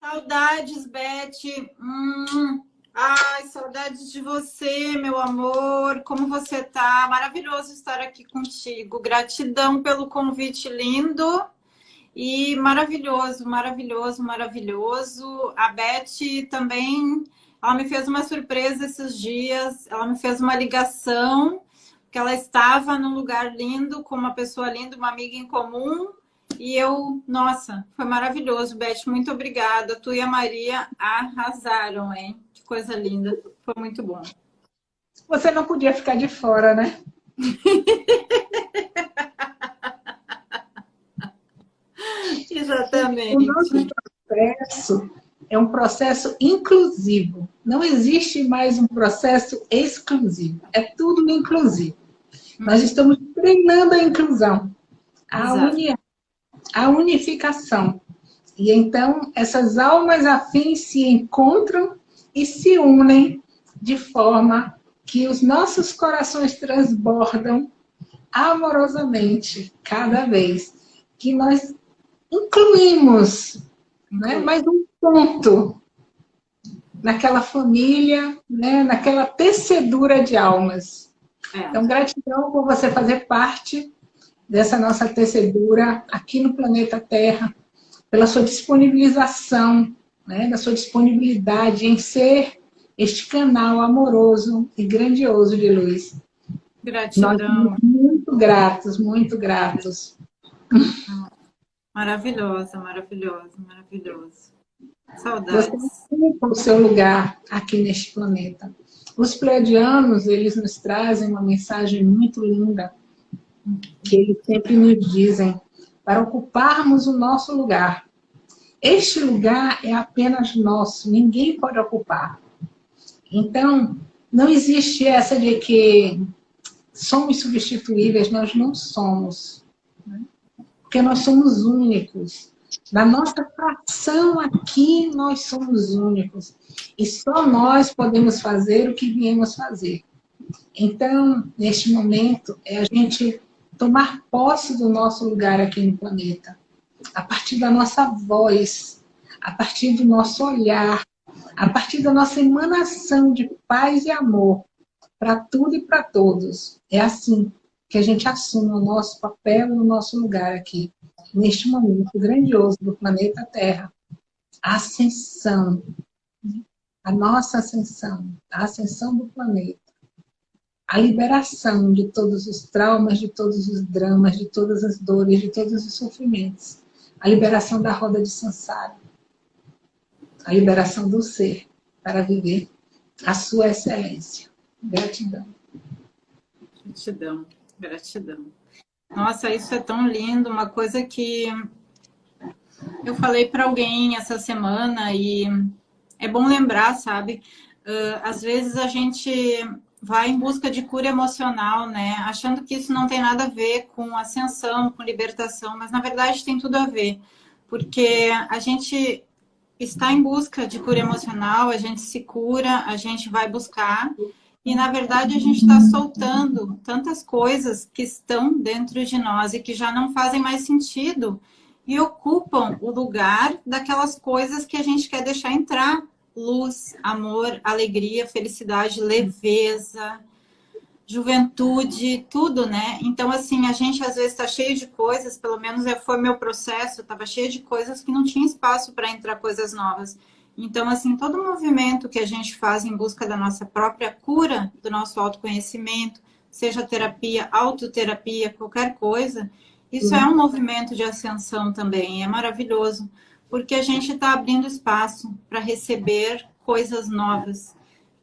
Saudades, Beth. Hum. Ai, saudades de você, meu amor. Como você tá? Maravilhoso estar aqui contigo. Gratidão pelo convite lindo. E maravilhoso, maravilhoso, maravilhoso. A Beth também, ela me fez uma surpresa esses dias. Ela me fez uma ligação, que ela estava num lugar lindo, com uma pessoa linda, uma amiga em comum. E eu, nossa, foi maravilhoso, Beth. Muito obrigada. Tu e a Maria arrasaram, hein? Que coisa linda. Foi muito bom. Você não podia ficar de fora, né? Exatamente. O nosso processo é um processo inclusivo. Não existe mais um processo exclusivo. É tudo inclusivo. Hum. Nós estamos treinando a inclusão, a união, a unificação. E então, essas almas afins se encontram e se unem de forma que os nossos corações transbordam amorosamente cada vez que nós incluímos né, mais um ponto naquela família, né, naquela tecedura de almas. É. Então, gratidão por você fazer parte dessa nossa tecedura aqui no planeta Terra, pela sua disponibilização, né, da sua disponibilidade em ser este canal amoroso e grandioso de luz. Gratidão. Nós muito gratos, muito gratos. Maravilhosa, maravilhosa, maravilhosa. Saudades. Você o seu lugar aqui neste planeta. Os pleiadianos, eles nos trazem uma mensagem muito linda, que eles sempre nos dizem, para ocuparmos o nosso lugar. Este lugar é apenas nosso, ninguém pode ocupar. Então, não existe essa de que somos substituíveis, nós não somos. Né? Porque nós somos únicos. Na nossa fração aqui, nós somos únicos. E só nós podemos fazer o que viemos fazer. Então, neste momento, é a gente tomar posse do nosso lugar aqui no planeta. A partir da nossa voz, a partir do nosso olhar, a partir da nossa emanação de paz e amor para tudo e para todos. É assim que a gente assume o nosso papel o nosso lugar aqui, neste momento grandioso do planeta Terra. A ascensão, a nossa ascensão, a ascensão do planeta. A liberação de todos os traumas, de todos os dramas, de todas as dores, de todos os sofrimentos. A liberação da roda de Sansara a liberação do ser para viver a sua excelência. Gratidão. Gratidão, gratidão. Nossa, isso é tão lindo, uma coisa que eu falei para alguém essa semana e é bom lembrar, sabe? Uh, às vezes a gente vai em busca de cura emocional, né? Achando que isso não tem nada a ver com ascensão, com libertação, mas na verdade tem tudo a ver. Porque a gente está em busca de cura emocional, a gente se cura, a gente vai buscar. E, na verdade, a gente está soltando tantas coisas que estão dentro de nós e que já não fazem mais sentido e ocupam o lugar daquelas coisas que a gente quer deixar entrar. Luz, amor, alegria, felicidade, leveza, juventude, tudo, né? Então, assim, a gente às vezes está cheio de coisas, pelo menos é, foi meu processo, estava cheio de coisas que não tinha espaço para entrar coisas novas. Então, assim, todo movimento que a gente faz em busca da nossa própria cura, do nosso autoconhecimento, seja terapia, autoterapia, qualquer coisa, isso é um movimento de ascensão também, é maravilhoso, porque a gente está abrindo espaço para receber coisas novas,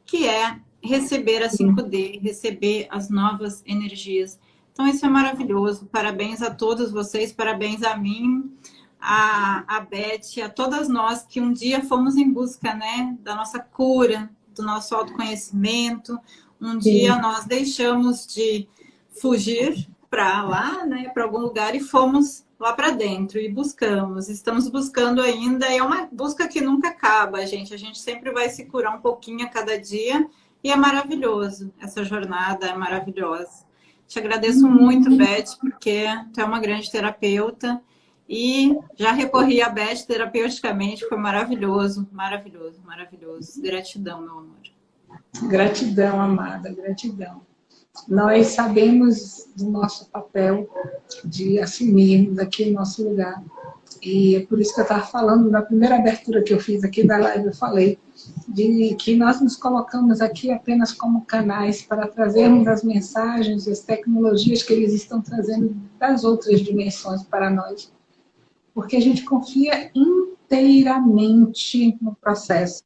que é receber a 5D, receber as novas energias. Então, isso é maravilhoso. Parabéns a todos vocês, parabéns a mim, a, a Beth, a todas nós que um dia fomos em busca né, da nossa cura, do nosso autoconhecimento. Um dia nós deixamos de fugir para lá, né, para algum lugar e fomos lá para dentro e buscamos. Estamos buscando ainda, é uma busca que nunca acaba, gente. A gente sempre vai se curar um pouquinho a cada dia e é maravilhoso, essa jornada é maravilhosa. Te agradeço muito, Beth, porque tu é uma grande terapeuta E já recorri a Beth terapeuticamente, foi maravilhoso, maravilhoso, maravilhoso. Gratidão, meu amor. Gratidão, amada, gratidão. Nós sabemos do nosso papel de assumirmos aqui o nosso lugar. E é por isso que eu estava falando, na primeira abertura que eu fiz aqui da live, eu falei de que nós nos colocamos aqui apenas como canais para trazermos as mensagens, as tecnologias que eles estão trazendo das outras dimensões para nós. Porque a gente confia inteiramente no processo.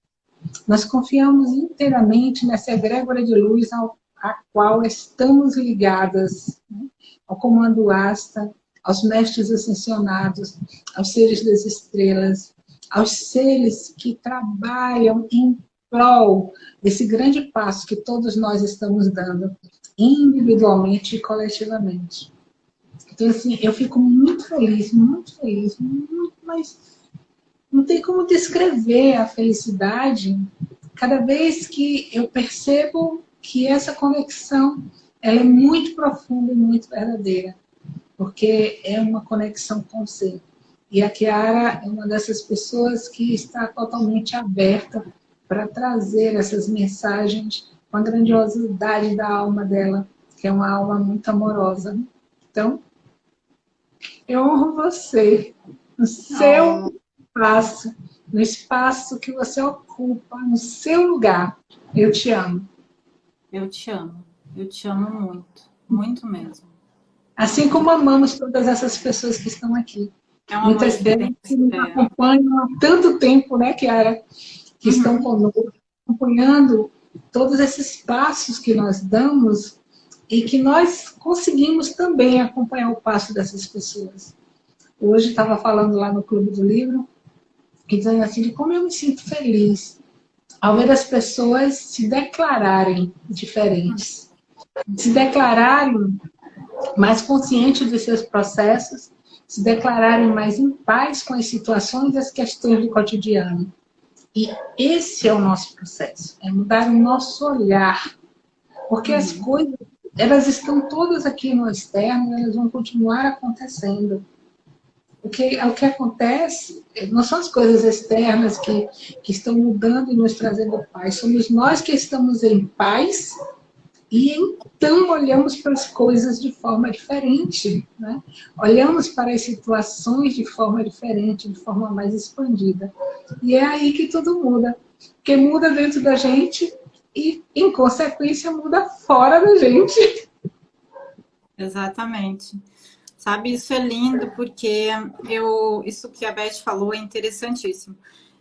Nós confiamos inteiramente nessa egrégora de luz ao, a qual estamos ligadas, né? ao comando asta, aos mestres ascensionados, aos seres das estrelas, aos seres que trabalham em prol desse grande passo que todos nós estamos dando, individualmente e coletivamente. Então, assim, eu fico muito feliz, muito feliz, muito, mas não tem como descrever a felicidade cada vez que eu percebo que essa conexão ela é muito profunda e muito verdadeira, porque é uma conexão com o ser. E a Kiara é uma dessas pessoas que está totalmente aberta para trazer essas mensagens com a grandiosidade da alma dela, que é uma alma muito amorosa. Então, eu honro você no seu oh. espaço, no espaço que você ocupa, no seu lugar. Eu te amo. Eu te amo. Eu te amo muito. Muito mesmo. Assim como amamos todas essas pessoas que estão aqui. É Muitas delas que nos acompanham há tanto tempo, né, Kiara? Que uhum. estão conosco, acompanhando todos esses passos que nós damos e que nós conseguimos também acompanhar o passo dessas pessoas. Hoje estava falando lá no Clube do Livro, e dizendo assim, de como eu me sinto feliz ao ver as pessoas se declararem diferentes, se declararem mais conscientes dos seus processos se declararem mais em paz com as situações e as questões do cotidiano. E esse é o nosso processo, é mudar o nosso olhar. Porque as uhum. coisas, elas estão todas aqui no externo, elas vão continuar acontecendo. O que, o que acontece não são as coisas externas que, que estão mudando e nos trazendo paz, somos nós que estamos em paz e então olhamos para as coisas de forma diferente, né? olhamos para as situações de forma diferente, de forma mais expandida. E é aí que tudo muda. Porque muda dentro da gente e, em consequência, muda fora da gente. Exatamente. Sabe, isso é lindo porque eu, isso que a Beth falou é interessantíssimo.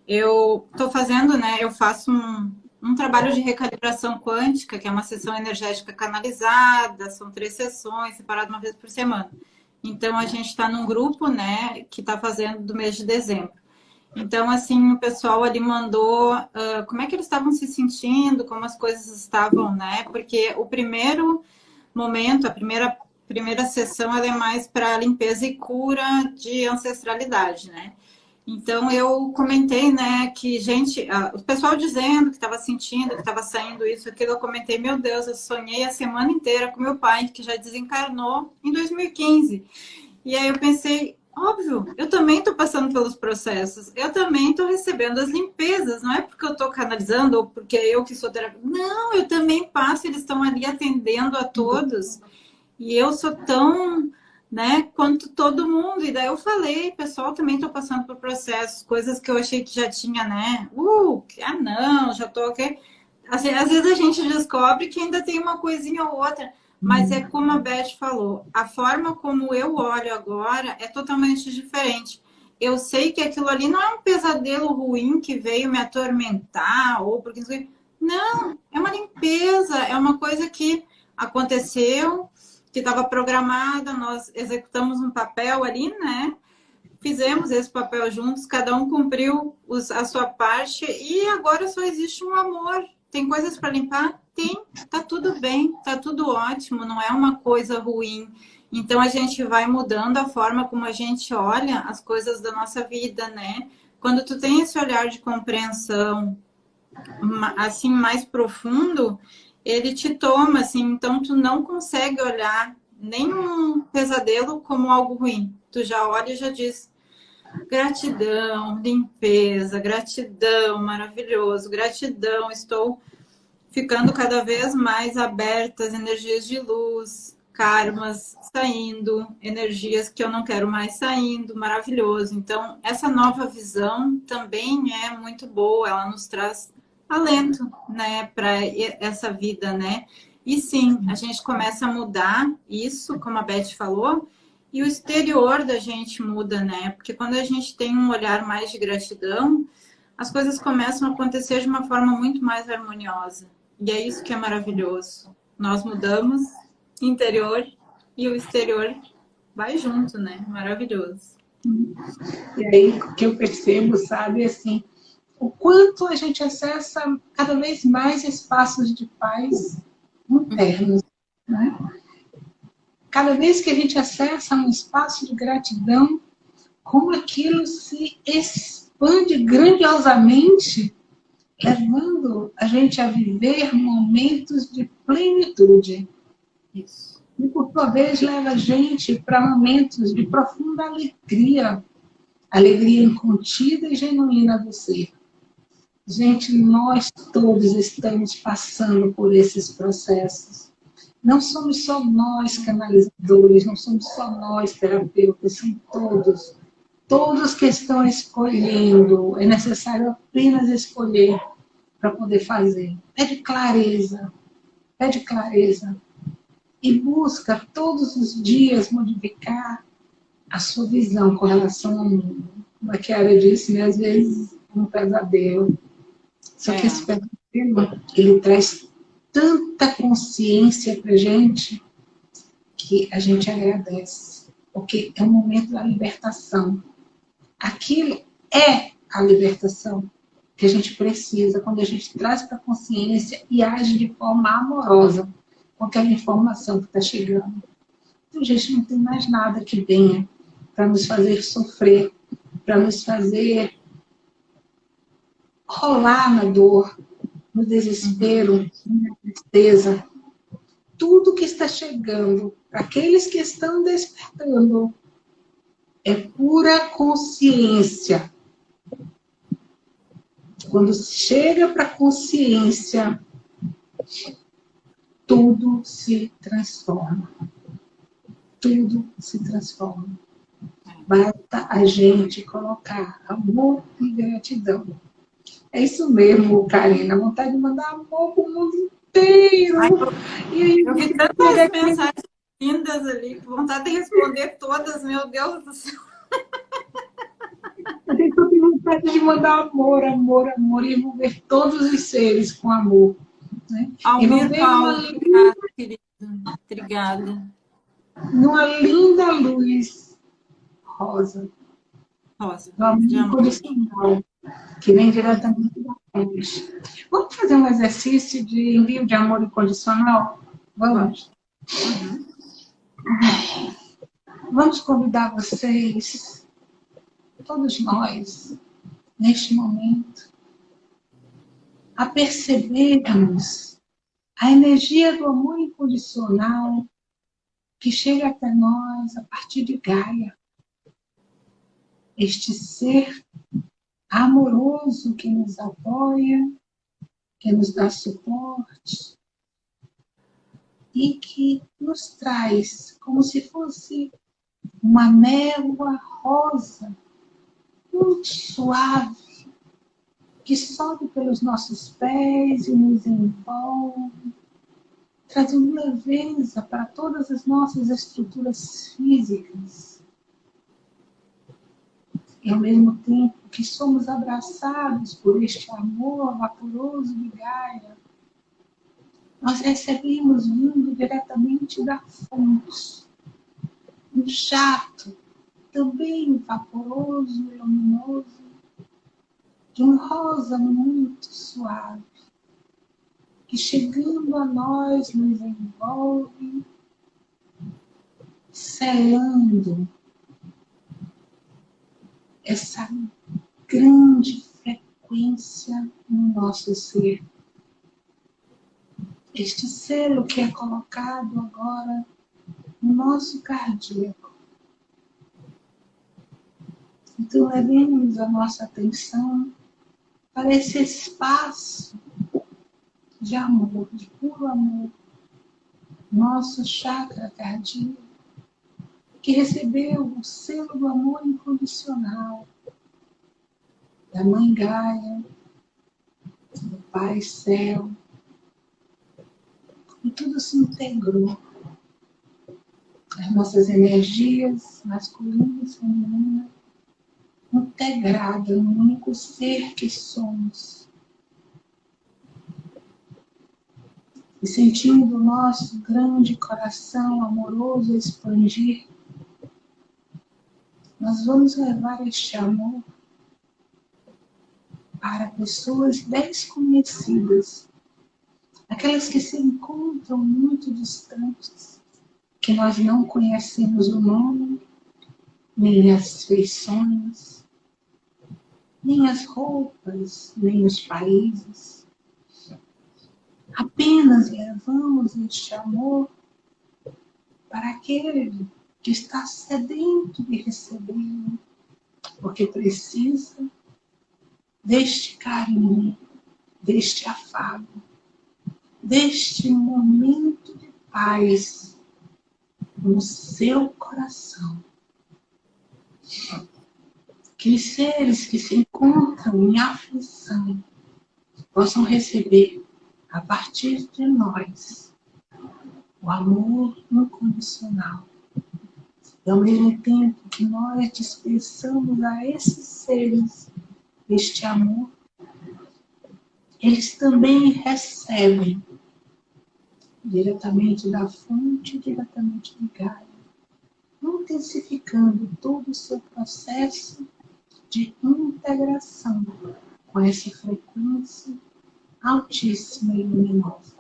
Eu estou fazendo, né, eu faço um, um trabalho de recalibração quântica, que é uma sessão energética canalizada, são três sessões, separado uma vez por semana. Então, a gente está num grupo, né, que está fazendo do mês de dezembro. Então, assim, o pessoal ali mandou uh, como é que eles estavam se sentindo, como as coisas estavam, né? Porque o primeiro momento, a primeira, primeira sessão, ela é mais para limpeza e cura de ancestralidade, né? Então, eu comentei, né, que gente, o pessoal dizendo que estava sentindo, que estava saindo isso, aquilo, eu comentei, meu Deus, eu sonhei a semana inteira com meu pai, que já desencarnou em 2015. E aí eu pensei, óbvio, eu também estou passando pelos processos, eu também estou recebendo as limpezas, não é porque eu estou canalizando ou porque eu que sou terapeuta. Não, eu também passo, eles estão ali atendendo a todos. E eu sou tão né? Quanto todo mundo. E daí eu falei, pessoal, também estou passando por processos, coisas que eu achei que já tinha, né? Uh, ah não, já aqui. Assim, às vezes a gente descobre que ainda tem uma coisinha ou outra, mas é como a Beth falou, a forma como eu olho agora é totalmente diferente. Eu sei que aquilo ali não é um pesadelo ruim que veio me atormentar, ou porque. Não, é uma limpeza, é uma coisa que aconteceu, que estava programada, nós executamos um papel ali, né? Fizemos esse papel juntos, cada um cumpriu os, a sua parte e agora só existe um amor. Tem coisas para limpar? Tem, tá tudo bem, tá tudo ótimo, não é uma coisa ruim. Então a gente vai mudando a forma como a gente olha as coisas da nossa vida, né? Quando tu tem esse olhar de compreensão assim mais profundo, ele te toma, assim, então tu não consegue olhar nenhum pesadelo como algo ruim. Tu já olha e já diz, Gratidão, limpeza, gratidão, maravilhoso, gratidão. Estou ficando cada vez mais aberta às energias de luz, karmas saindo, energias que eu não quero mais saindo, maravilhoso. Então, essa nova visão também é muito boa, ela nos traz alento, né, para essa vida, né? E sim, a gente começa a mudar isso, como a Beth falou, e o exterior da gente muda, né? Porque quando a gente tem um olhar mais de gratidão, as coisas começam a acontecer de uma forma muito mais harmoniosa. E é isso que é maravilhoso. Nós mudamos interior e o exterior vai junto, né? Maravilhoso. E aí o que eu percebo, sabe, assim, o quanto a gente acessa cada vez mais espaços de paz internos, né? Cada vez que a gente acessa um espaço de gratidão, como aquilo se expande grandiosamente, levando a gente a viver momentos de plenitude. Isso. E, por sua vez, leva a gente para momentos de profunda alegria, alegria incontida e genuína do ser. Gente, nós todos estamos passando por esses processos. Não somos só nós canalizadores, não somos só nós terapeutas, são todos. Todos que estão escolhendo, é necessário apenas escolher para poder fazer. Pede clareza, pede clareza. E busca todos os dias modificar a sua visão com relação ao mundo. Como a Kiara disse, né? às vezes um pesadelo. Só que é. esse pesadelo, ele traz tanta consciência para gente que a gente agradece, porque é o momento da libertação. Aquilo é a libertação que a gente precisa quando a gente traz para a consciência e age de forma amorosa com aquela informação que está chegando. Então, gente não tem mais nada que venha para nos fazer sofrer, para nos fazer rolar na dor, no desespero, na tristeza. Tudo que está chegando, aqueles que estão despertando, é pura consciência. Quando chega para a consciência, tudo se transforma. Tudo se transforma. Basta a gente colocar amor e gratidão é isso mesmo, Karina. Vontade de mandar amor pro mundo inteiro. Ai, eu, e aí, eu vi tantas mensagens lindas ali, vontade de responder todas, meu Deus do céu. Eu tenho vontade de mandar amor, amor, amor, e envolver todos os seres com amor. Né? Almir Paulo, obrigada, querida. Obrigada. Numa linda luz rosa. Rosa. Do amor incondicional que vem diretamente da. Vamos fazer um exercício de envio de amor incondicional? Vamos. Uhum. Vamos convidar vocês, todos nós, neste momento, a percebermos a energia do amor incondicional que chega até nós a partir de Gaia. Este ser amoroso que nos apoia, que nos dá suporte e que nos traz como se fosse uma névoa rosa, muito suave, que sobe pelos nossos pés e nos envolve, trazendo leveza para todas as nossas estruturas físicas. E ao mesmo tempo que somos abraçados por este amor vaporoso de Gaia, nós recebemos vindo diretamente da fonte, um jato também vaporoso e luminoso, de um rosa muito suave, que chegando a nós nos envolve, selando essa grande frequência no nosso ser. Este selo que é colocado agora no nosso cardíaco. Então, levemos a nossa atenção para esse espaço de amor, de puro amor, nosso chakra cardíaco, que recebeu o selo do amor incondicional da Mãe Gaia, do Pai Céu, e tudo se integrou. As nossas energias masculinas e femininas integradas no único ser que somos. E sentindo o nosso grande coração amoroso expandir, nós vamos levar este amor para pessoas desconhecidas, aquelas que se encontram muito distantes, que nós não conhecemos o nome, nem as feições, nem as roupas, nem os países. Apenas levamos este amor para aquele que está sedento de recebê-lo, porque precisa deste carinho, deste afago, deste momento de paz no seu coração. Que os seres que se encontram em aflição possam receber, a partir de nós, o amor incondicional. E ao mesmo tempo que nós dispersamos a esses seres este amor, eles também recebem diretamente da fonte, diretamente do Gaia, intensificando todo o seu processo de integração com essa frequência altíssima e luminosa.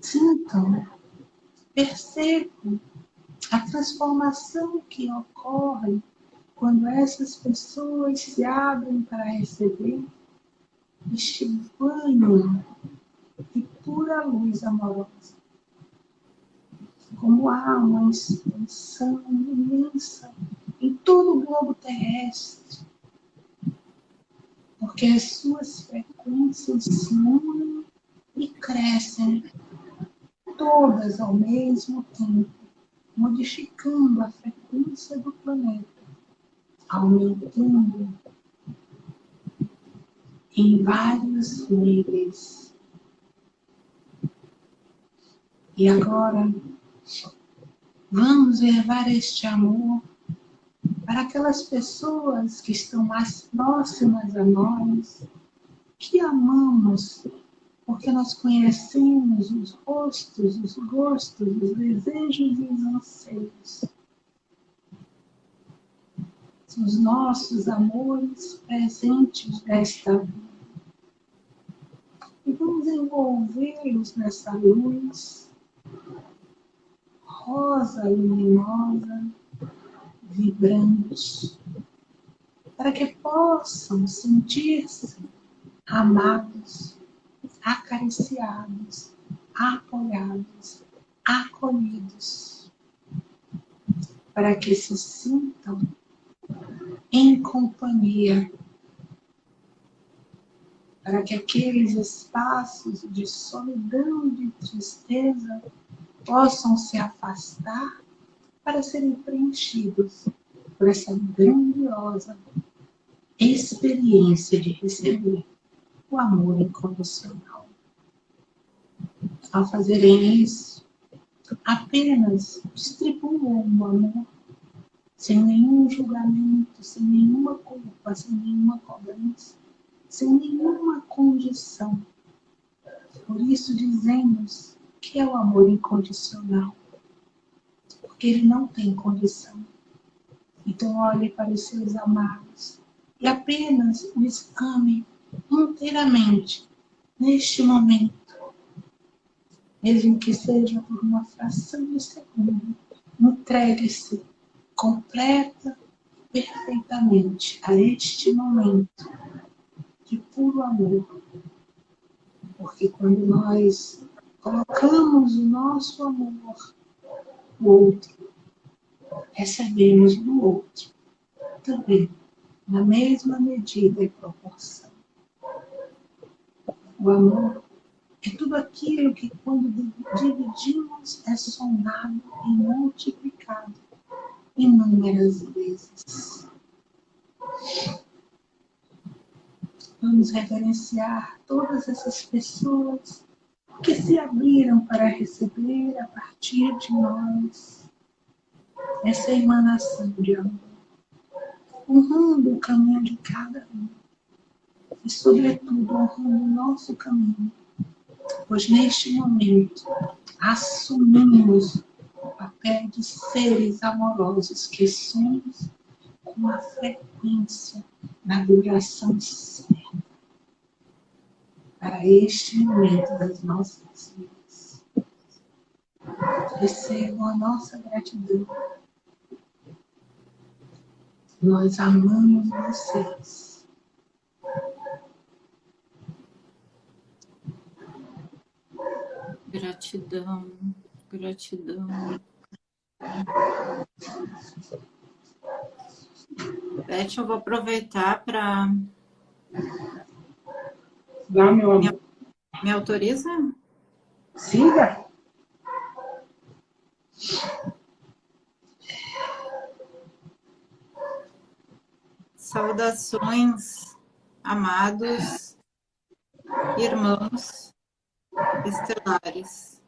Sintam, percebam a transformação que ocorre quando essas pessoas se abrem para receber este banho de pura luz amorosa, como há uma expansão imensa em todo o globo terrestre, porque as suas frequências se unem e crescem todas ao mesmo tempo, modificando a frequência do planeta aumentando em vários níveis. E agora, vamos levar este amor para aquelas pessoas que estão mais próximas a nós, que amamos, porque nós conhecemos os rostos, os gostos, os desejos e os anseios os nossos amores presentes desta vida. E vamos envolvê-los nessa luz rosa luminosa, vibrante, para que possam sentir-se amados, acariciados, apoiados, acolhidos, para que se sintam em companhia, para que aqueles espaços de solidão e de tristeza possam se afastar para serem preenchidos por essa grandiosa experiência de receber o amor incondicional. Ao fazerem isso, apenas distribuam o amor sem nenhum julgamento, sem nenhuma culpa, sem nenhuma cobrança, sem nenhuma condição. Por isso dizemos que é o amor incondicional, porque ele não tem condição. Então olhe para os seus amados e apenas os ame inteiramente neste momento, mesmo que seja por uma fração de segundo. Entregue-se completa perfeitamente a este momento de puro amor. Porque quando nós colocamos o nosso amor no outro, recebemos do outro também, na mesma medida e proporção. O amor é tudo aquilo que, quando dividimos, é somado e multiplicado inúmeras vezes. Vamos reverenciar todas essas pessoas que se abriram para receber a partir de nós essa emanação de amor, honrando o caminho de cada um. E, sobretudo, honrando o nosso caminho, pois neste momento assumimos papel de seres amorosos que somos com a frequência da vibração certa para este momento das nossas vidas. Recebam a nossa gratidão. Nós amamos vocês. Gratidão, gratidão. Beth, eu vou aproveitar para Dá, meu amor. Me, me autoriza? Siga. Saudações, amados irmãos estelares.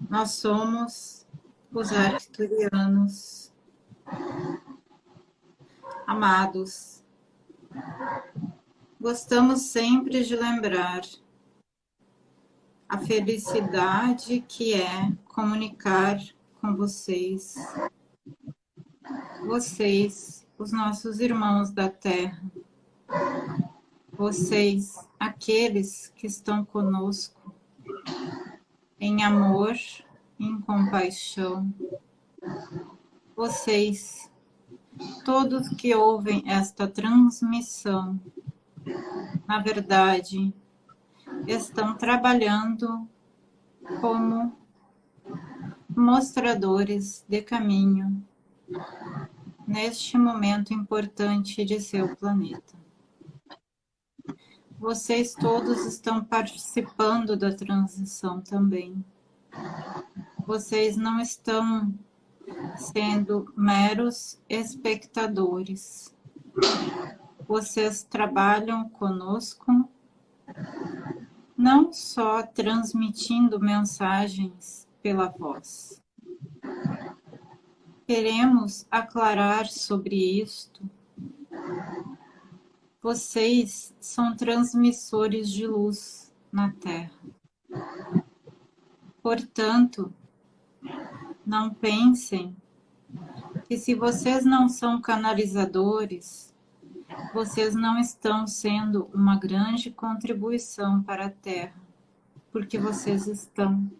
Nós somos os arcturianos, amados. Gostamos sempre de lembrar a felicidade que é comunicar com vocês, vocês, os nossos irmãos da Terra, vocês, aqueles que estão conosco, em amor, em compaixão, vocês, todos que ouvem esta transmissão, na verdade, estão trabalhando como mostradores de caminho neste momento importante de seu planeta. Vocês todos estão participando da transição também. Vocês não estão sendo meros espectadores vocês trabalham conosco, não só transmitindo mensagens pela voz. Queremos aclarar sobre isto. Vocês são transmissores de luz na Terra. Portanto, não pensem que se vocês não são canalizadores, vocês não estão sendo uma grande contribuição para a Terra, porque vocês estão.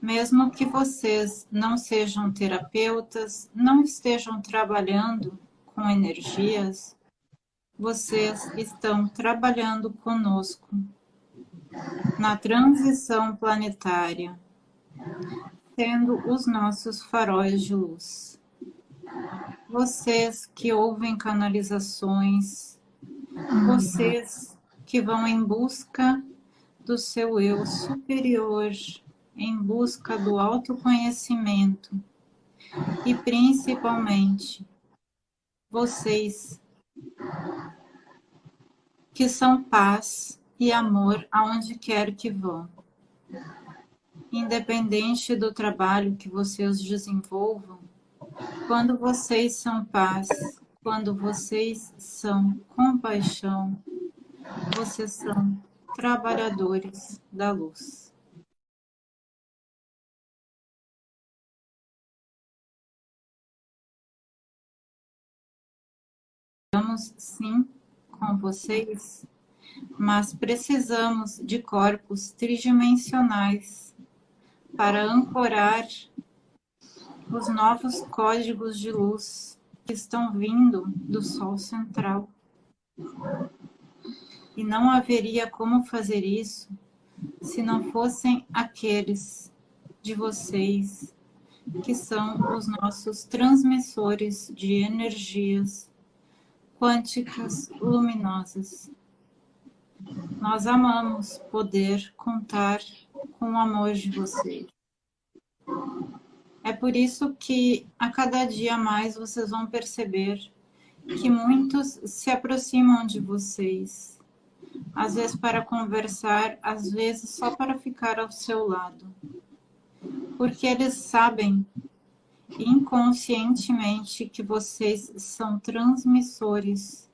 Mesmo que vocês não sejam terapeutas, não estejam trabalhando com energias, vocês estão trabalhando conosco na transição planetária, sendo os nossos faróis de luz. Vocês que ouvem canalizações, vocês que vão em busca do seu eu superior, em busca do autoconhecimento. E principalmente vocês que são paz e amor aonde quer que vão. Independente do trabalho que vocês desenvolvam, quando vocês são paz, quando vocês são compaixão, vocês são trabalhadores da luz. Estamos sim com vocês, mas precisamos de corpos tridimensionais para ancorar os novos códigos de luz que estão vindo do Sol central. E não haveria como fazer isso se não fossem aqueles de vocês, que são os nossos transmissores de energias quânticas luminosas. Nós amamos poder contar com o amor de vocês. É por isso que a cada dia mais vocês vão perceber que muitos se aproximam de vocês, às vezes para conversar, às vezes só para ficar ao seu lado. Porque eles sabem inconscientemente que vocês são transmissores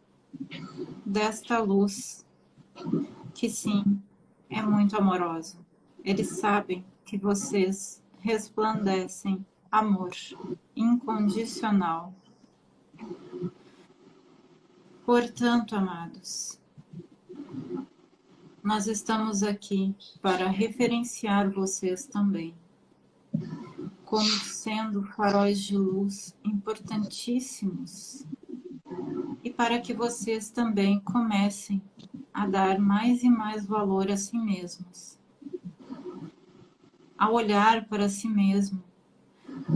desta luz, que sim, é muito amorosa. Eles sabem que vocês resplandecem amor incondicional. Portanto, amados, nós estamos aqui para referenciar vocês também como sendo faróis de luz importantíssimos e para que vocês também comecem a dar mais e mais valor a si mesmos. A olhar para si mesmo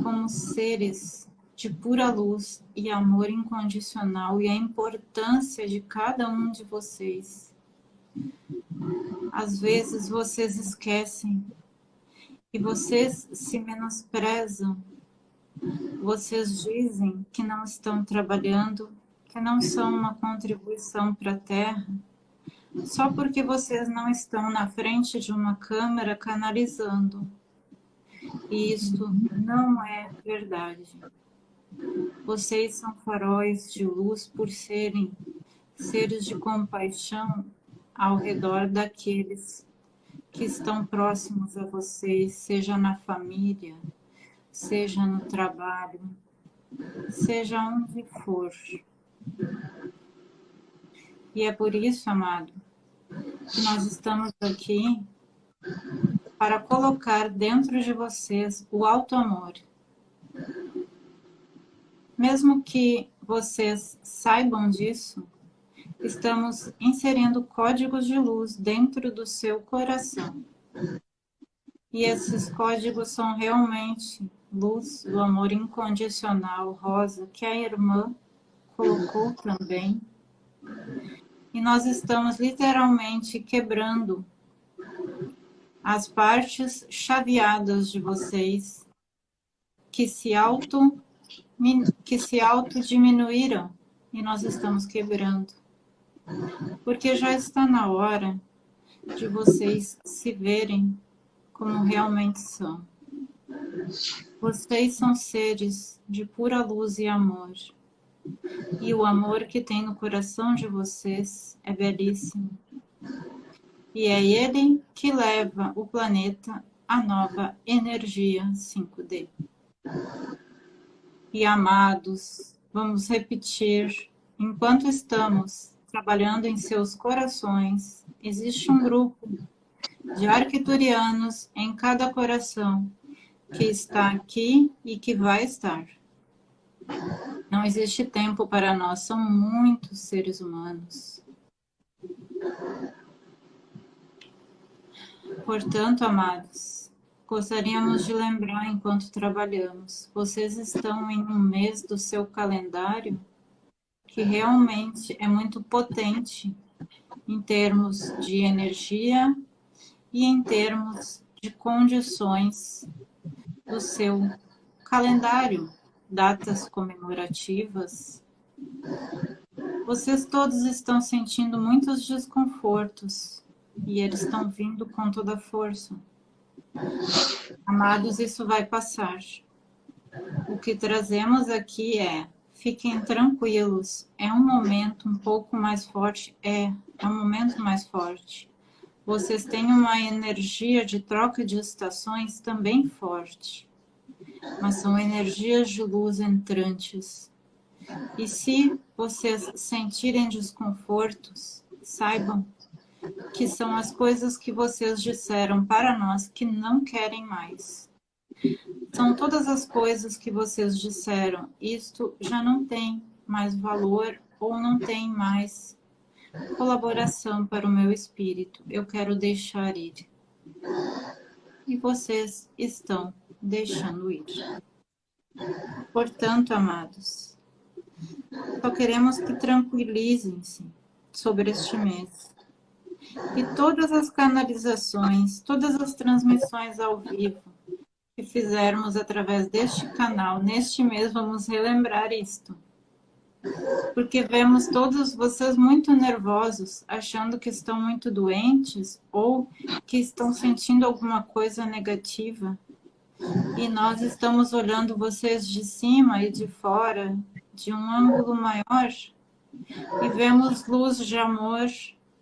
como seres de pura luz e amor incondicional e a importância de cada um de vocês. Às vezes vocês esquecem e vocês se menosprezam. Vocês dizem que não estão trabalhando, que não são uma contribuição para a Terra, só porque vocês não estão na frente de uma câmera canalizando. E isto não é verdade. Vocês são faróis de luz por serem seres de compaixão ao redor daqueles que estão próximos a vocês, seja na família, seja no trabalho, seja onde for. E é por isso, amado, que nós estamos aqui para colocar dentro de vocês o alto amor. Mesmo que vocês saibam disso, estamos inserindo códigos de luz dentro do seu coração. E esses códigos são realmente luz do amor incondicional, rosa, que a irmã colocou também. E nós estamos literalmente quebrando as partes chaveadas de vocês que se auto que se auto diminuíram e nós estamos quebrando. Porque já está na hora de vocês se verem como realmente são. Vocês são seres de pura luz e amor. E o amor que tem no coração de vocês é belíssimo. E é ele que leva o planeta à nova energia 5D. E amados, vamos repetir, enquanto estamos trabalhando em seus corações, existe um grupo de arquiturianos em cada coração que está aqui e que vai estar. Não existe tempo para nós, são muitos seres humanos. Portanto, amados, gostaríamos de lembrar enquanto trabalhamos, vocês estão em um mês do seu calendário que realmente é muito potente em termos de energia e em termos de condições do seu calendário, datas comemorativas. Vocês todos estão sentindo muitos desconfortos e eles estão vindo com toda a força. Amados, isso vai passar. O que trazemos aqui é Fiquem tranquilos, é um momento um pouco mais forte, é, é um momento mais forte. Vocês têm uma energia de troca de estações também forte, mas são energias de luz entrantes. E se vocês sentirem desconfortos, saibam que são as coisas que vocês disseram para nós que não querem mais. São todas as coisas que vocês disseram. Isto já não tem mais valor ou não tem mais colaboração para o meu espírito. Eu quero deixar ir. e vocês estão deixando ir. Portanto, amados, só queremos que tranquilizem-se sobre este mês. E todas as canalizações, todas as transmissões ao vivo que fizermos através deste canal, neste mês, vamos relembrar isto. Porque vemos todos vocês muito nervosos, achando que estão muito doentes ou que estão sentindo alguma coisa negativa. E nós estamos olhando vocês de cima e de fora, de um ângulo maior, e vemos luz de amor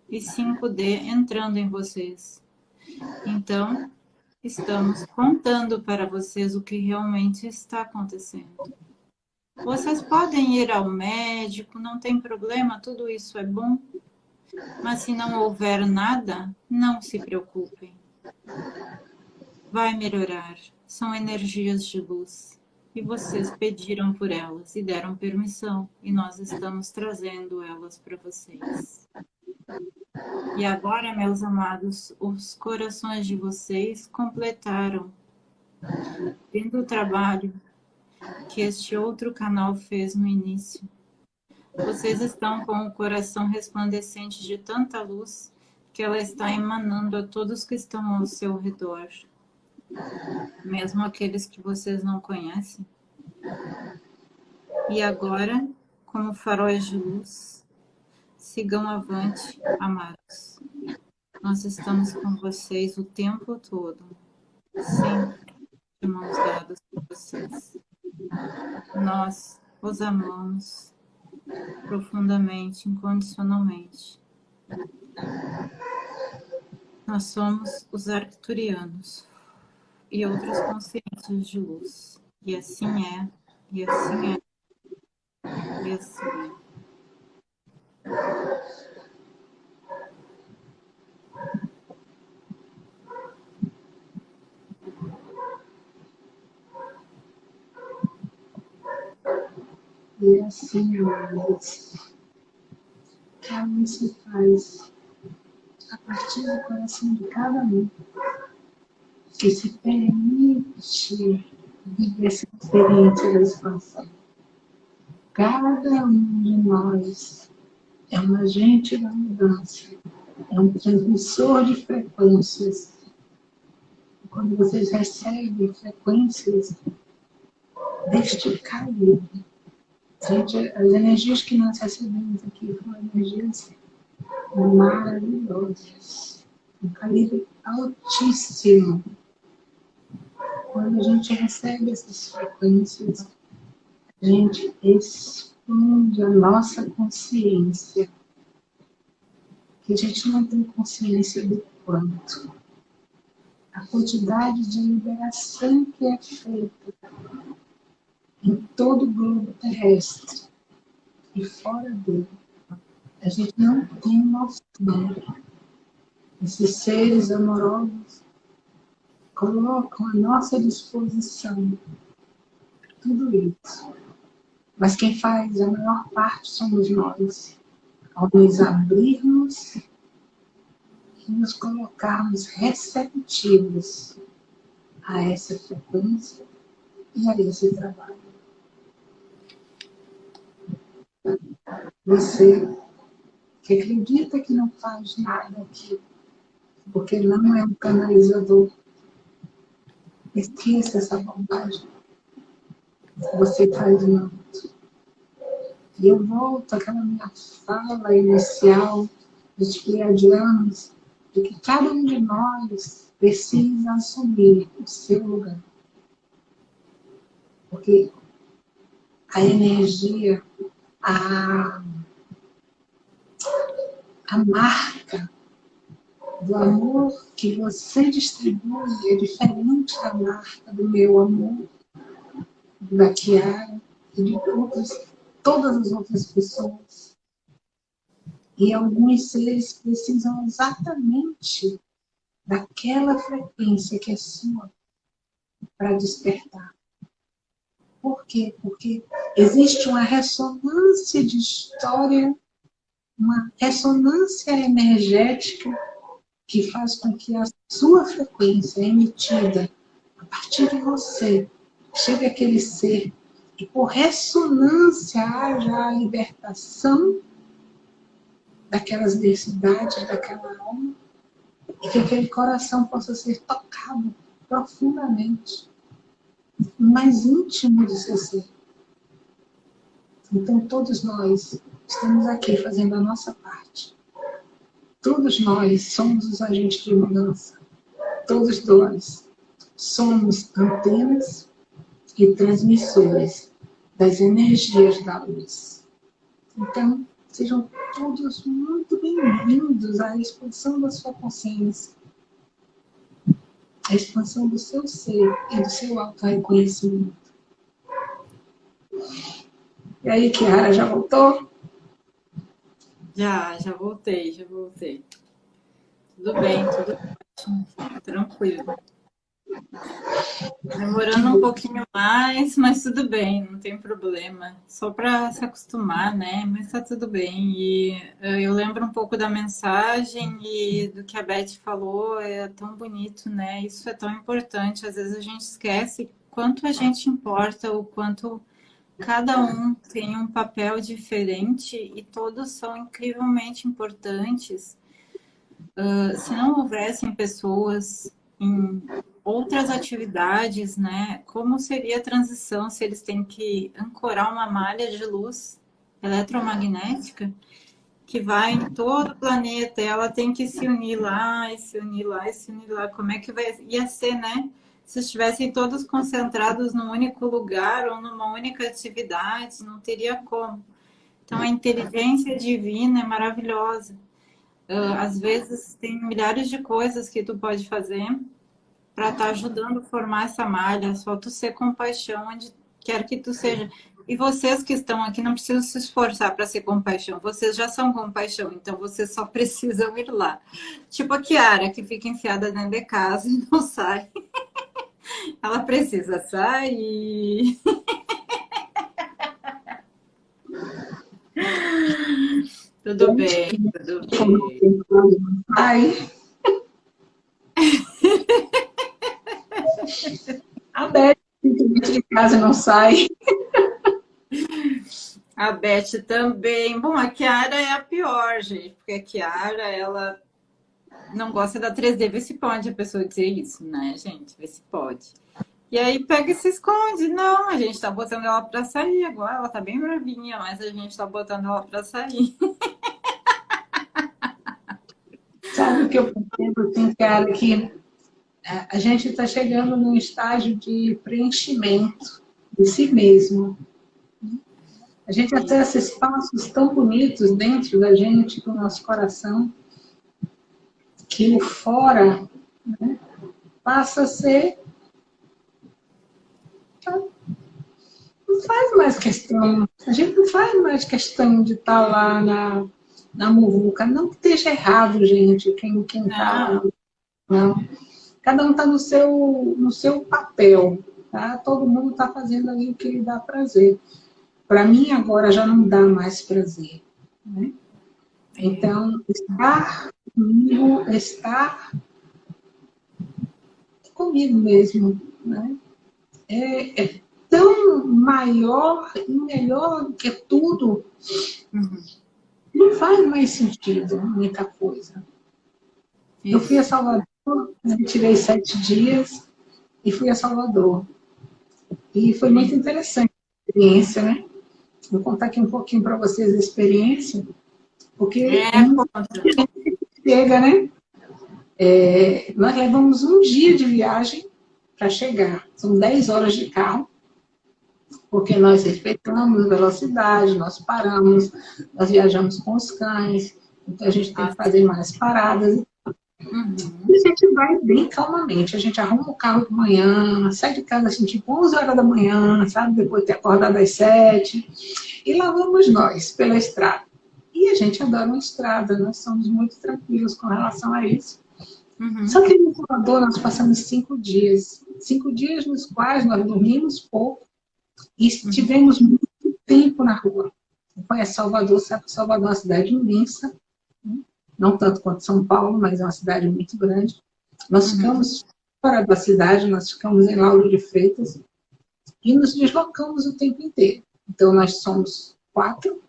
e 5D entrando em vocês. Então, estamos contando para vocês o que realmente está acontecendo. Vocês podem ir ao médico, não tem problema, tudo isso é bom. Mas se não houver nada, não se preocupem. Vai melhorar. São energias de luz. E vocês pediram por elas e deram permissão. E nós estamos trazendo elas para vocês. E agora, meus amados, os corações de vocês completaram. Vendo o trabalho que este outro canal fez no início. Vocês estão com o coração resplandecente de tanta luz que ela está emanando a todos que estão ao seu redor. Mesmo aqueles que vocês não conhecem. E agora, como faróis de luz, sigam avante, amados. Nós estamos com vocês o tempo todo, sempre de mãos dadas por vocês. Nós os amamos profundamente, incondicionalmente. Nós somos os arcturianos e outras consciências de luz. E assim é, e assim é, e assim é. E assim, amados, cada um se faz a partir do coração de cada um, que se permite viver essa experiência da expansão. Cada um de nós é um agente da mudança, é um transmissor de frequências. Quando vocês recebem frequências deste calibre, Gente, as energias que nós recebemos aqui foram energias maravilhosas, um calibre altíssimo. Quando a gente recebe essas frequências, a gente expande a nossa consciência, que a gente não tem consciência do quanto. A quantidade de liberação que é feita em todo o globo terrestre e fora dele. A gente não tem noção. Esses seres amorosos colocam à nossa disposição tudo isso. Mas quem faz a maior parte somos nós. Ao nos abrirmos e nos colocarmos receptivos a essa frequência e a esse trabalho. Você que acredita que não faz nada aqui, porque não é um canalizador, esqueça essa bondade. Você faz muito. E eu volto àquela minha fala inicial dos pleiadianos, de que cada um de nós precisa assumir o seu lugar. Porque a energia a, a marca do amor que você distribui é diferente da marca do meu amor, da Kiara e de todas, todas as outras pessoas. E alguns seres precisam exatamente daquela frequência que é sua para despertar. Por quê? Porque existe uma ressonância de história, uma ressonância energética que faz com que as sua frequência é emitida a partir de você, chega aquele ser e por ressonância haja a libertação daquelas densidades, daquela alma, e que aquele coração possa ser tocado profundamente, mais íntimo de seu ser. Então, todos nós estamos aqui fazendo a nossa parte. Todos nós somos os agentes de mudança. Todos nós somos antenas e transmissores das energias da luz. Então, sejam todos muito bem-vindos à expansão da sua consciência, à expansão do seu ser e do seu auto-reconhecimento. E aí, Kiara, já voltou? Já, já voltei, já voltei. Tudo bem, tudo ótimo, tranquilo. Demorando um pouquinho mais, mas tudo bem, não tem problema. Só para se acostumar, né? Mas tá tudo bem. E eh, eu lembro um pouco da mensagem e do que a Beth falou, é tão bonito, né? Isso é tão importante. Às vezes a gente esquece quanto a gente importa, o quanto cada um tem um papel diferente e todos são incrivelmente importantes. Uh, se não houvessem pessoas em outras atividades, né? Como seria a transição se eles têm que ancorar uma malha de luz eletromagnética que vai em todo o planeta, ela tem que se unir lá, e se unir lá, e se unir lá. Como é que vai... ia ser, né? Se estivessem todos concentrados num único lugar ou numa única atividade, não teria como. Então, a inteligência divina é maravilhosa. Uh, às vezes, tem milhares de coisas que tu pode fazer para estar tá ajudando a formar essa malha. Só tu ser compaixão onde quer que tu seja. E vocês que estão aqui não precisam se esforçar para ser compaixão. Vocês já são compaixão, então vocês só precisam ir lá. Tipo a Kiara, que fica enfiada dentro de casa e não sai. Ela precisa sair. Tudo bem, tudo bem. Ai. A Beth de casa não sai. A Beth também. Bom, a Kiara é a pior, gente, porque a Kiara, ela não gosta da 3D. Vê se pode a pessoa dizer isso, né, gente? Vê se pode. E aí pega e se esconde. Não, a gente tá botando ela pra sair agora. Ela tá bem bravinha, mas a gente tá botando ela pra sair. Sabe o que eu percebo, assim, cara, que a gente está chegando num estágio de preenchimento de si mesmo. A gente acessa espaços tão bonitos dentro da gente, do nosso coração, que o fora né, passa a ser... Não faz mais questão, a gente não faz mais questão de estar tá lá na, na muvuca. Não que esteja errado, gente, quem está... Não. Cada um está no seu, no seu papel, tá? Todo mundo está fazendo ali o que lhe dá prazer. Para mim, agora, já não dá mais prazer, né? Então, estar comigo, estar comigo mesmo, né? É, é tão maior e melhor que tudo. Não faz mais sentido muita coisa. Eu fui a Salvador tirei sete dias e fui a Salvador. E foi muito interessante a experiência, né? Vou contar aqui um pouquinho para vocês a experiência, porque é, chega, né? É, nós levamos um dia de viagem para chegar. São 10 horas de carro, porque nós respeitamos a velocidade, nós paramos, nós viajamos com os cães, então a gente tem que fazer mais paradas Uhum. E a gente vai bem calmamente. A gente arruma o carro de manhã, sai de casa assim, tipo 11 horas da manhã, sabe? Depois de ter acordado às 7. E lá vamos nós, pela estrada. E a gente adora uma estrada, nós somos muito tranquilos com relação a isso. Uhum. Só que em Salvador nós passamos cinco dias. Cinco dias nos quais nós dormimos pouco e uhum. tivemos muito tempo na rua. Conhece Salvador, sabe que Salvador é uma cidade imensa não tanto quanto São Paulo, mas é uma cidade muito grande. Nós uhum. ficamos fora da cidade, nós ficamos em Lauro de Freitas e nos deslocamos o tempo inteiro. Então, nós somos quatro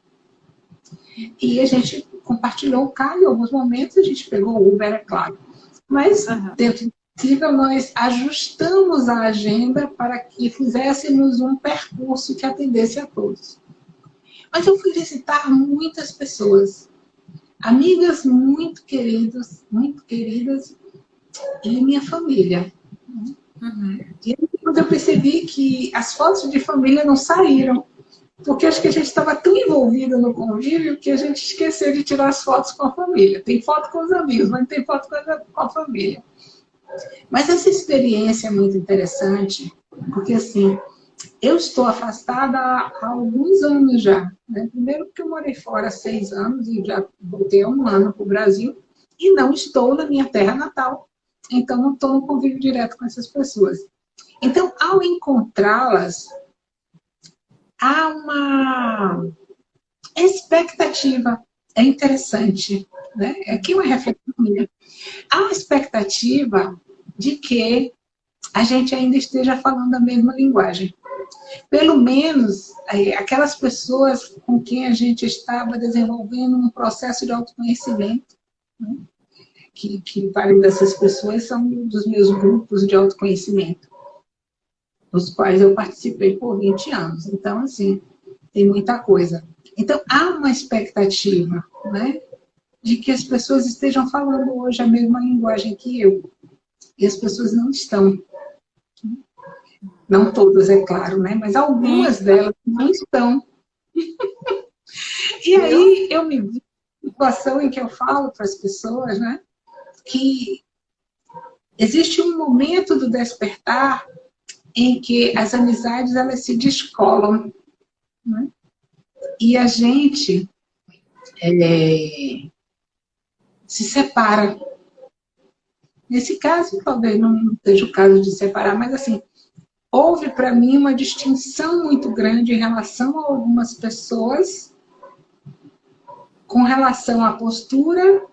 e a gente compartilhou o carro em alguns momentos, a gente pegou o Uber, é claro. Mas, uhum. dentro do possível, nós ajustamos a agenda para que fizéssemos um percurso que atendesse a todos. Mas eu fui visitar muitas pessoas, amigas muito queridas, muito queridas, e minha família. Uhum. E quando eu percebi que as fotos de família não saíram, porque acho que a gente estava tão envolvido no convívio que a gente esqueceu de tirar as fotos com a família. Tem foto com os amigos, mas não tem foto com a família. Mas essa experiência é muito interessante, porque assim, eu estou afastada há alguns anos já. Né? Primeiro porque eu morei fora há seis anos e já voltei há um ano para o Brasil e não estou na minha terra natal. Então não estou no convívio direto com essas pessoas. Então, ao encontrá-las, há uma expectativa. É interessante. Né? Aqui uma reflexão minha. Há uma expectativa de que a gente ainda esteja falando a mesma linguagem. Pelo menos aquelas pessoas com quem a gente estava desenvolvendo um processo de autoconhecimento, né? que, que várias dessas pessoas são dos meus grupos de autoconhecimento, dos quais eu participei por 20 anos. Então, assim, tem muita coisa. Então, há uma expectativa, né? De que as pessoas estejam falando hoje a mesma linguagem que eu. E as pessoas não estão. Não todas, é claro, né? Mas algumas delas não estão. e aí eu me vi situação em que eu falo para as pessoas, né? Que existe um momento do despertar em que as amizades elas se descolam. Né? E a gente é, se separa. Nesse caso, talvez não seja o caso de separar, mas assim, houve para mim uma distinção muito grande em relação a algumas pessoas com relação à postura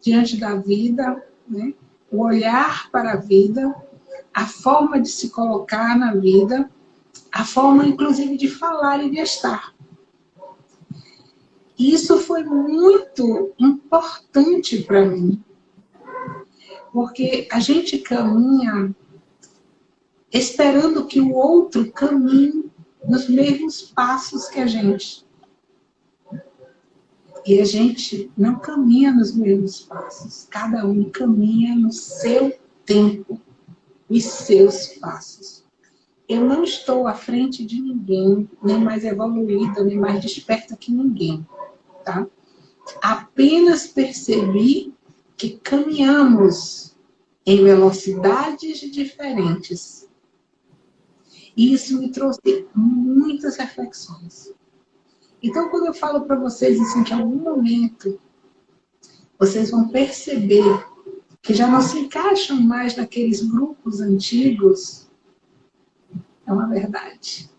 diante da vida, né? o olhar para a vida, a forma de se colocar na vida, a forma, inclusive, de falar e de estar. Isso foi muito importante para mim, porque a gente caminha esperando que o outro caminhe nos mesmos passos que a gente. E a gente não caminha nos mesmos passos, cada um caminha no seu tempo os seus passos. Eu não estou à frente de ninguém, nem mais evoluída, nem mais desperta que ninguém, tá? Apenas percebi que caminhamos em velocidades diferentes. E isso me trouxe muitas reflexões. Então, quando eu falo para vocês assim, que em algum momento vocês vão perceber que já não se encaixam mais naqueles grupos antigos, é uma verdade.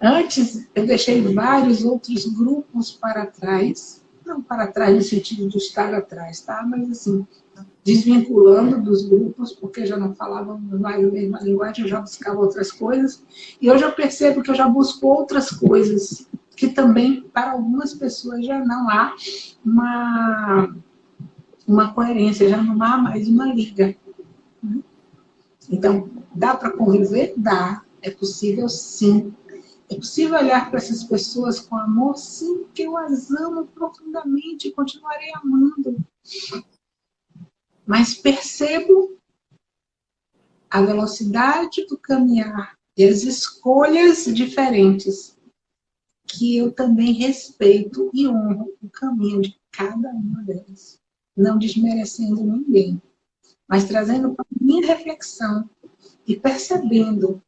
Antes, eu deixei vários outros grupos para trás, não para trás no sentido de estar atrás, tá? Mas assim, desvinculando dos grupos, porque já não falavam mais a mesma linguagem, eu já buscava outras coisas. E hoje eu percebo que eu já busco outras coisas, que também, para algumas pessoas, já não há uma uma coerência, já não há mais uma liga. Então, dá para conviver? Dá. É possível sim. É possível olhar para essas pessoas com amor? Sim, porque eu as amo profundamente continuarei amando. Mas percebo a velocidade do caminhar e as escolhas diferentes que eu também respeito e honro o caminho de cada uma delas não desmerecendo ninguém, mas trazendo para minha reflexão e percebendo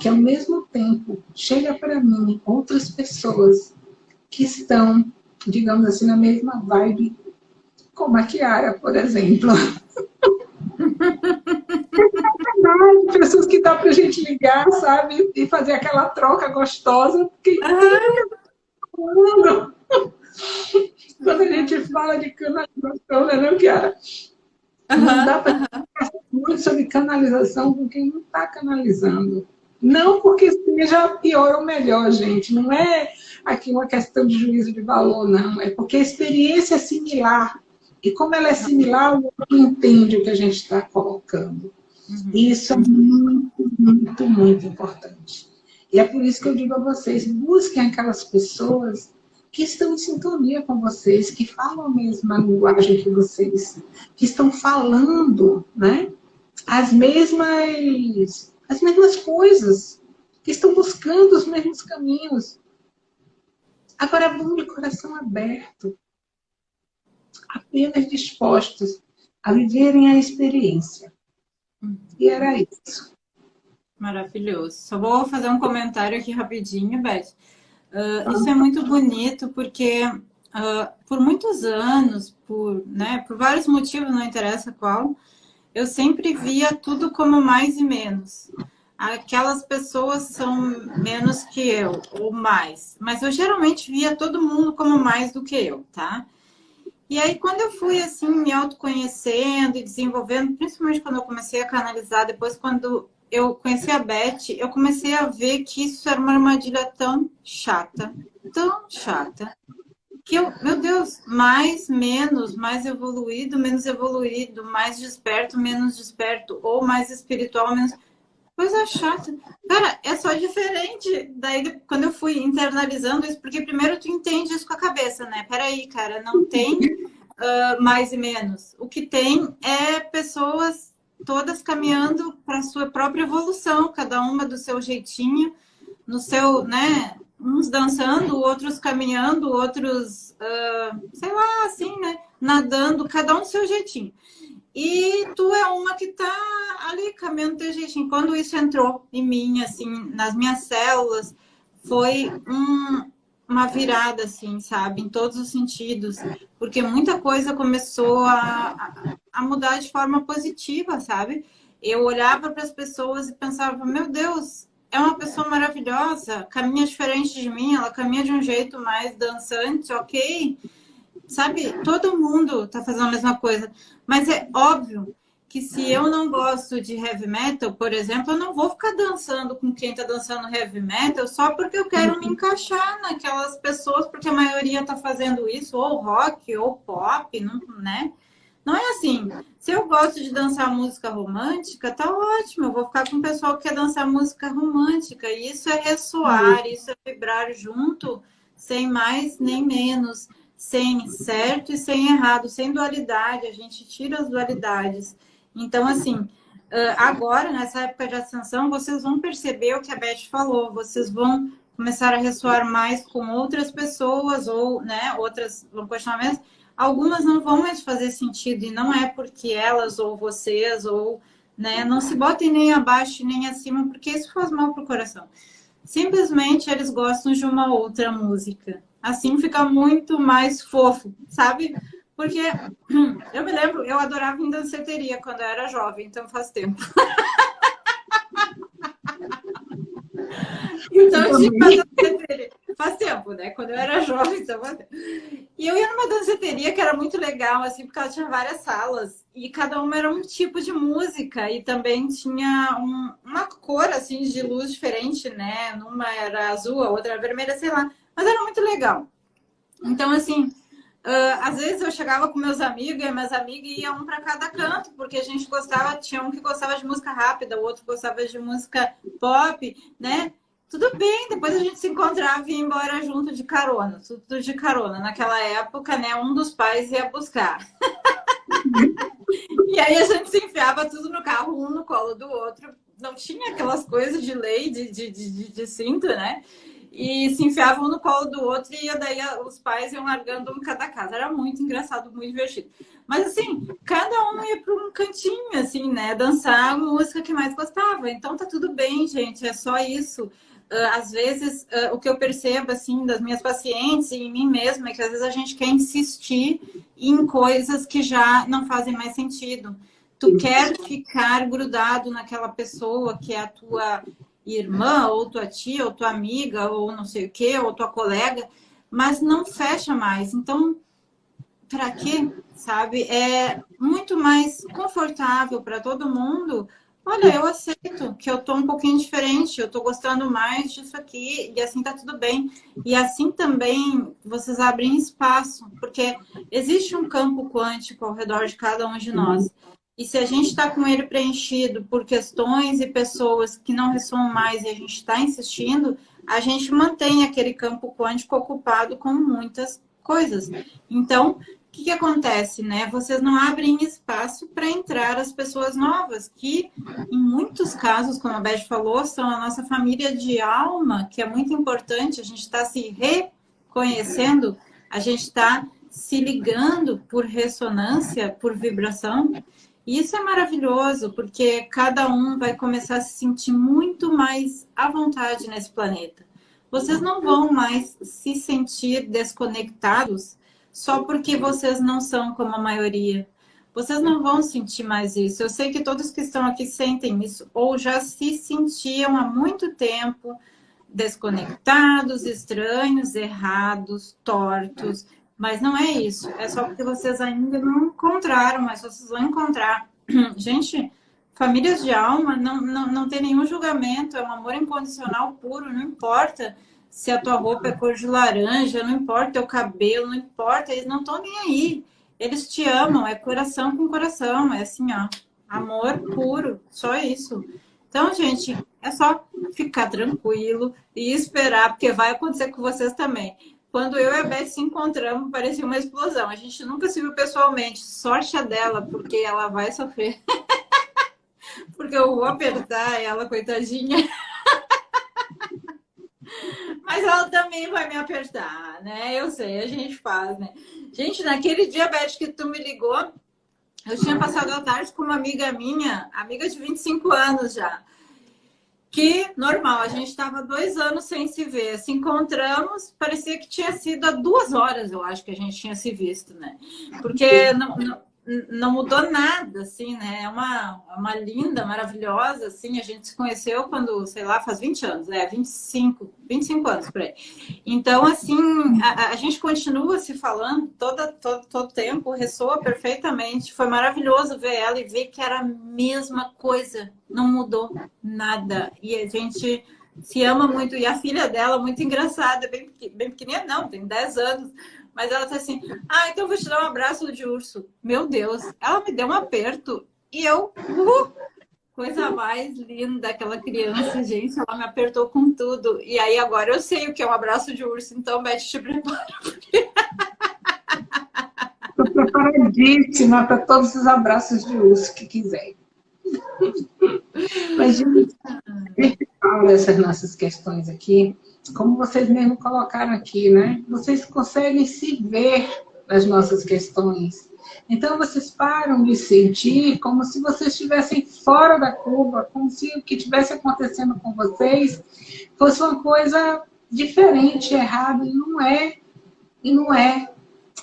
que ao mesmo tempo chega para mim outras pessoas que estão, digamos assim, na mesma vibe, como a Kiara, por exemplo. pessoas que dá para a gente ligar, sabe? E fazer aquela troca gostosa. Porque... Ah. Quando a gente fala de cana gostosa, não, Kiara? Não dá para muito sobre canalização com quem não está canalizando. Não porque seja pior ou melhor, gente. Não é aqui uma questão de juízo de valor, não. É porque a experiência é similar. E como ela é similar, o outro entende o que a gente está colocando. Uhum. E isso é muito, muito, muito importante. E é por isso que eu digo a vocês, busquem aquelas pessoas que estão em sintonia com vocês, que falam a mesma linguagem que vocês, que estão falando né, as, mesmas, as mesmas coisas, que estão buscando os mesmos caminhos. Agora, vão de coração aberto, apenas dispostos a viverem a experiência. E era isso. Maravilhoso. Só vou fazer um comentário aqui rapidinho, Beth. Uh, isso é muito bonito porque uh, por muitos anos, por, né, por vários motivos, não interessa qual, eu sempre via tudo como mais e menos. Aquelas pessoas são menos que eu, ou mais. Mas eu geralmente via todo mundo como mais do que eu, tá? E aí, quando eu fui, assim, me autoconhecendo e desenvolvendo, principalmente quando eu comecei a canalizar, depois quando eu conheci a Beth, eu comecei a ver que isso era uma armadilha tão chata, tão chata, que eu, meu Deus, mais, menos, mais evoluído, menos evoluído, mais desperto, menos desperto, ou mais espiritual, menos... Coisa chata. Cara, é só diferente. Daí, quando eu fui internalizando isso, porque primeiro tu entende isso com a cabeça, né? Peraí, cara, não tem uh, mais e menos. O que tem é pessoas todas caminhando para a sua própria evolução, cada uma do seu jeitinho, no seu, né? Uns dançando, outros caminhando, outros, uh, sei lá, assim, né? Nadando, cada um do seu jeitinho. E tu é uma que tá ali caminhando teu jeitinho. Quando isso entrou em mim, assim, nas minhas células, foi um, uma virada, assim, sabe? Em todos os sentidos. Porque muita coisa começou a, a mudar de forma positiva, sabe? Eu olhava para as pessoas e pensava, meu Deus, é uma pessoa maravilhosa, caminha diferente de mim, ela caminha de um jeito mais dançante, ok? Sabe, todo mundo tá fazendo a mesma coisa. Mas é óbvio que se eu não gosto de heavy metal, por exemplo, eu não vou ficar dançando com quem está dançando heavy metal só porque eu quero me encaixar naquelas pessoas, porque a maioria está fazendo isso, ou rock, ou pop, não, né? Não é assim. Se eu gosto de dançar música romântica, tá ótimo. Eu vou ficar com o pessoal que quer dançar música romântica. E isso é ressoar, isso é vibrar junto, sem mais nem menos, sem certo e sem errado, sem dualidade. A gente tira as dualidades. Então, assim, agora, nessa época de ascensão, vocês vão perceber o que a Beth falou, vocês vão começar a ressoar mais com outras pessoas, ou, né, outras vão continuar mesmo. Algumas não vão mais fazer sentido, e não é porque elas, ou vocês, ou, né, não se botem nem abaixo nem acima, porque isso faz mal pro coração. Simplesmente eles gostam de uma outra música. Assim fica muito mais fofo, sabe? Porque eu me lembro, eu adorava em danceteria quando eu era jovem, então faz tempo. então, tipo, danceteria. Faz tempo, né? Quando eu era jovem, então faz tempo. E eu ia numa danceteria que era muito legal, assim, porque ela tinha várias salas. E cada uma era um tipo de música. E também tinha um, uma cor, assim, de luz diferente, né? Numa era azul, a outra era vermelha, sei lá. Mas era muito legal. Então, assim, Uh, às vezes eu chegava com meus amigos e minhas amigas iam um para cada canto, porque a gente gostava, tinha um que gostava de música rápida, o outro gostava de música pop, né? Tudo bem, depois a gente se encontrava e ia embora junto de carona, tudo de carona. Naquela época, né, um dos pais ia buscar. e aí a gente se enfiava tudo no carro, um no colo do outro. Não tinha aquelas coisas de lei, de, de, de, de cinto, né? E se enfiavam no colo do outro e daí os pais iam largando um cada casa. Era muito engraçado, muito divertido. Mas assim, cada um ia para um cantinho, assim, né? Dançar a música que mais gostava. Então tá tudo bem, gente, é só isso. Uh, às vezes, uh, o que eu percebo, assim, das minhas pacientes e em mim mesma, é que às vezes a gente quer insistir em coisas que já não fazem mais sentido. Tu quer ficar grudado naquela pessoa que é a tua irmã, ou tua tia, ou tua amiga, ou não sei o quê, ou tua colega, mas não fecha mais. Então, para quê? Sabe? É muito mais confortável para todo mundo. Olha, eu aceito que eu tô um pouquinho diferente, eu tô gostando mais disso aqui, e assim tá tudo bem. E assim também vocês abrem espaço, porque existe um campo quântico ao redor de cada um de nós. E se a gente está com ele preenchido por questões e pessoas que não ressoam mais e a gente está insistindo, a gente mantém aquele campo quântico ocupado com muitas coisas. Então, o que, que acontece, né? Vocês não abrem espaço para entrar as pessoas novas, que em muitos casos, como a Beth falou, são a nossa família de alma, que é muito importante, a gente está se reconhecendo, a gente está se ligando por ressonância, por vibração, e isso é maravilhoso, porque cada um vai começar a se sentir muito mais à vontade nesse planeta. Vocês não vão mais se sentir desconectados só porque vocês não são como a maioria. Vocês não vão sentir mais isso. Eu sei que todos que estão aqui sentem isso, ou já se sentiam há muito tempo desconectados, estranhos, errados, tortos, mas não é isso. É só porque vocês ainda não encontraram, mas vocês vão encontrar. Gente, famílias de alma não, não, não tem nenhum julgamento, é um amor incondicional puro, não importa se a tua roupa é cor de laranja, não importa teu cabelo, não importa, eles não estão nem aí. Eles te amam, é coração com coração, é assim, ó, amor puro, só isso. Então, gente, é só ficar tranquilo e esperar, porque vai acontecer com vocês também. Quando eu e a Beth se encontramos, parecia uma explosão. A gente nunca se viu pessoalmente. Sorte a dela, porque ela vai sofrer. porque eu vou apertar ela, coitadinha. Mas ela também vai me apertar, né? Eu sei, a gente faz, né? Gente, naquele dia, Beth, que tu me ligou, eu tinha passado a tarde com uma amiga minha, amiga de 25 anos já que normal, a gente estava dois anos sem se ver. Se encontramos, parecia que tinha sido há duas horas, eu acho que a gente tinha se visto, né? Porque não, não, não mudou nada, assim, né? É uma, uma linda, maravilhosa, assim. A gente se conheceu quando, sei lá, faz 20 anos, é, 25, 25 anos por aí. Então, assim, a, a gente continua se falando toda, todo, todo tempo, ressoa perfeitamente. Foi maravilhoso ver ela e ver que era a mesma coisa, não mudou nada. E a gente se ama muito. E a filha dela, muito engraçada, bem, bem pequenininha, não, tem 10 anos mas ela tá assim, ah, então vou te dar um abraço de urso. Meu Deus, ela me deu um aperto e eu, uh, coisa mais linda daquela criança, gente, ela me apertou com tudo. E aí agora eu sei o que é um abraço de urso, então Beth, te prepara. Estou preparadíssima para todos os abraços de urso que quiser. Mas, gente, fala dessas nossas questões aqui, como vocês mesmo colocaram aqui, né? Vocês conseguem se ver nas nossas questões. Então, vocês param de sentir como se vocês estivessem fora da curva, como se o que estivesse acontecendo com vocês fosse uma coisa diferente, errada, e não é. E não é.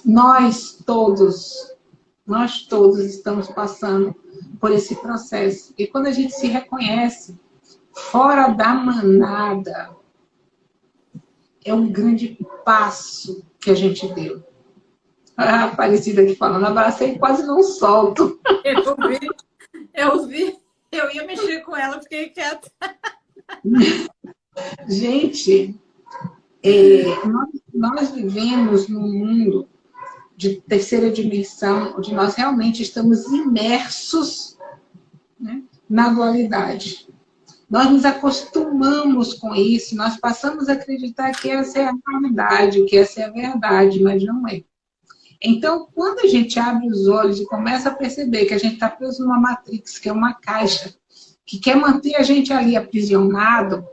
Nós todos, nós todos estamos passando por esse processo. E quando a gente se reconhece fora da manada, é um grande passo que a gente deu. A Aparecida aqui falando, abracei e quase não solto. Eu vi, eu vi, eu ia mexer com ela, fiquei quieta. Gente, é, nós, nós vivemos num mundo de terceira dimensão, onde nós realmente estamos imersos né, na dualidade. Nós nos acostumamos com isso, nós passamos a acreditar que essa é a realidade, que essa é a verdade, mas não é. Então, quando a gente abre os olhos e começa a perceber que a gente está preso numa matrix, que é uma caixa, que quer manter a gente ali aprisionado,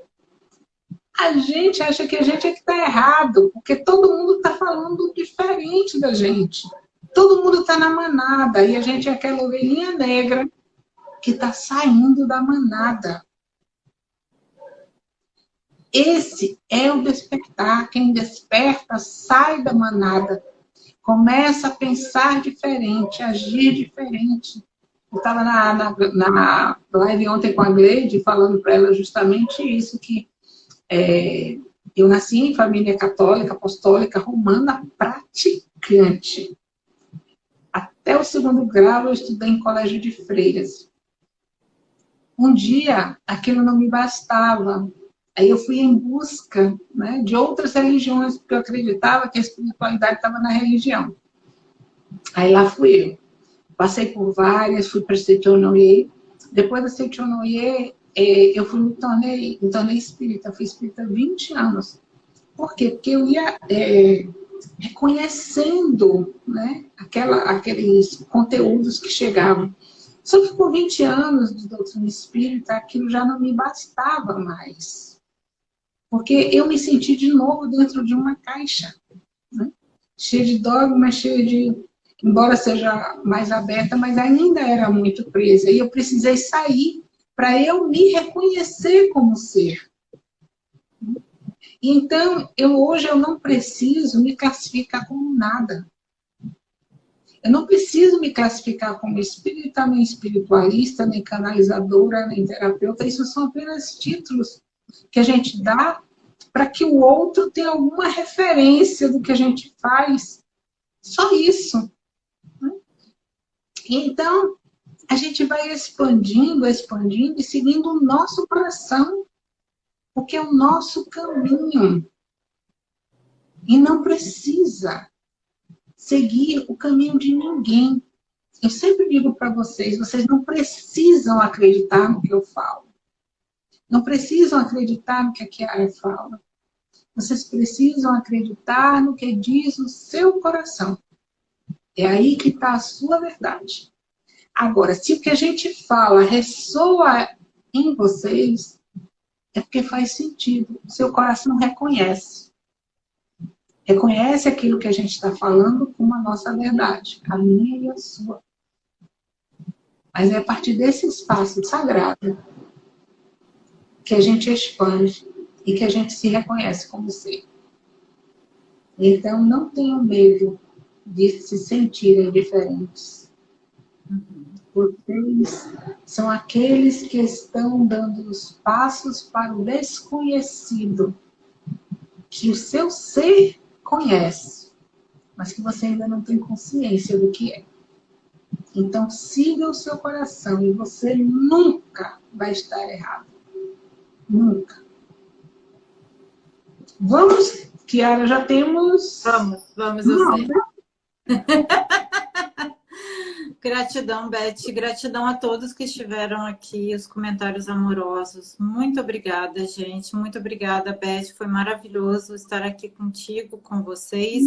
a gente acha que a gente é que está errado, porque todo mundo está falando diferente da gente. Todo mundo está na manada e a gente é aquela ovelhinha negra que está saindo da manada. Esse é o despertar. Quem desperta sai da manada, começa a pensar diferente, agir diferente. Eu estava na, na, na, live ontem com a Gleide falando para ela justamente isso, que é, eu nasci em família católica, apostólica, romana, praticante. até o segundo grau eu estudei em colégio de freiras. Um dia, aquilo não me bastava. Aí eu fui em busca né, de outras religiões, porque eu acreditava que a espiritualidade estava na religião. Aí lá fui eu. Passei por várias, fui para Seitonoye. Depois da Seitonoye, é, eu fui me tornei, me tornei espírita. Fui espírita há 20 anos. Por quê? Porque eu ia é, reconhecendo né, aquela, aqueles conteúdos que chegavam. Só que com 20 anos de doutrina espírita, aquilo já não me bastava mais. Porque eu me senti de novo dentro de uma caixa. Né? Cheia de dogmas, cheia de... Embora seja mais aberta, mas ainda era muito presa. E eu precisei sair para eu me reconhecer como ser. Então, eu hoje eu não preciso me classificar como nada. Eu não preciso me classificar como espírita, nem espiritualista, nem canalizadora, nem terapeuta. Isso são apenas títulos que a gente dá para que o outro tenha alguma referência do que a gente faz. Só isso. Né? Então, a gente vai expandindo, expandindo e seguindo o nosso coração porque é o nosso caminho. E não precisa seguir o caminho de ninguém. Eu sempre digo para vocês, vocês não precisam acreditar no que eu falo. Não precisam acreditar no que a Kiara fala. Vocês precisam acreditar no que diz o seu coração. É aí que está a sua verdade. Agora, se o que a gente fala ressoa em vocês, é porque faz sentido. O seu coração reconhece. Reconhece aquilo que a gente está falando como a nossa verdade, a minha e a sua. Mas é a partir desse espaço sagrado que a gente expande e que a gente se reconhece como ser. Então, não tenham medo de se sentirem diferentes. Vocês são aqueles que estão dando os passos para o desconhecido, que o seu ser conhece, mas que você ainda não tem consciência do que é. Então, siga o seu coração e você nunca vai estar errado. Nunca. Vamos, Kiara, já temos... Vamos, vamos, eu sei. Né? Gratidão, Beth. Gratidão a todos que estiveram aqui, os comentários amorosos. Muito obrigada, gente. Muito obrigada, Beth. Foi maravilhoso estar aqui contigo, com vocês.